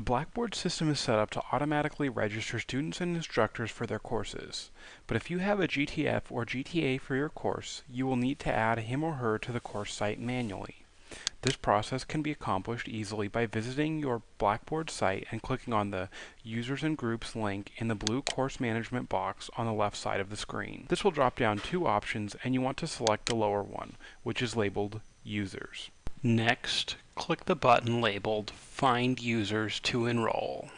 The Blackboard system is set up to automatically register students and instructors for their courses. But if you have a GTF or GTA for your course, you will need to add him or her to the course site manually. This process can be accomplished easily by visiting your Blackboard site and clicking on the Users and Groups link in the blue Course Management box on the left side of the screen. This will drop down two options and you want to select the lower one, which is labeled Users. Next, click the button labeled Find Users to Enroll.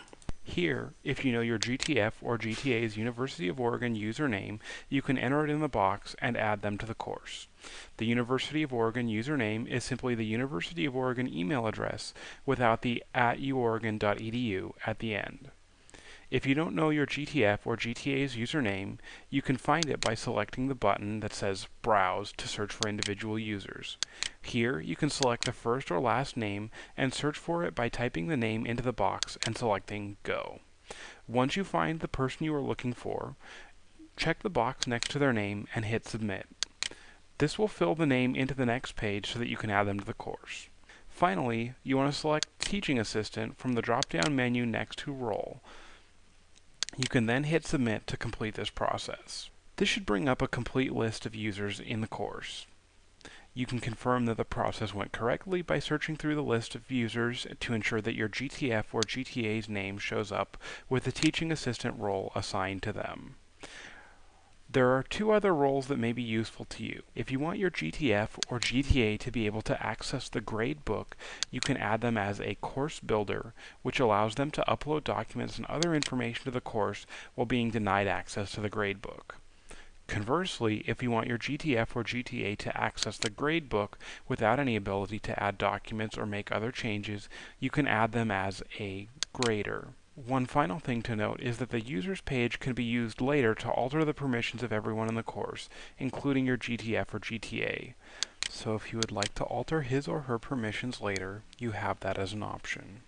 Here, if you know your GTF or GTA's University of Oregon username, you can enter it in the box and add them to the course. The University of Oregon username is simply the University of Oregon email address without the at uoregon.edu at the end. If you don't know your GTF or GTA's username, you can find it by selecting the button that says Browse to search for individual users. Here, you can select the first or last name and search for it by typing the name into the box and selecting Go. Once you find the person you are looking for, check the box next to their name and hit Submit. This will fill the name into the next page so that you can add them to the course. Finally, you want to select Teaching Assistant from the drop-down menu next to Role. You can then hit Submit to complete this process. This should bring up a complete list of users in the course. You can confirm that the process went correctly by searching through the list of users to ensure that your GTF or GTA's name shows up with the teaching assistant role assigned to them. There are two other roles that may be useful to you. If you want your GTF or GTA to be able to access the grade book, you can add them as a course builder, which allows them to upload documents and other information to the course while being denied access to the grade book. Conversely, if you want your GTF or GTA to access the gradebook without any ability to add documents or make other changes, you can add them as a grader. One final thing to note is that the users page can be used later to alter the permissions of everyone in the course, including your GTF or GTA. So if you would like to alter his or her permissions later, you have that as an option.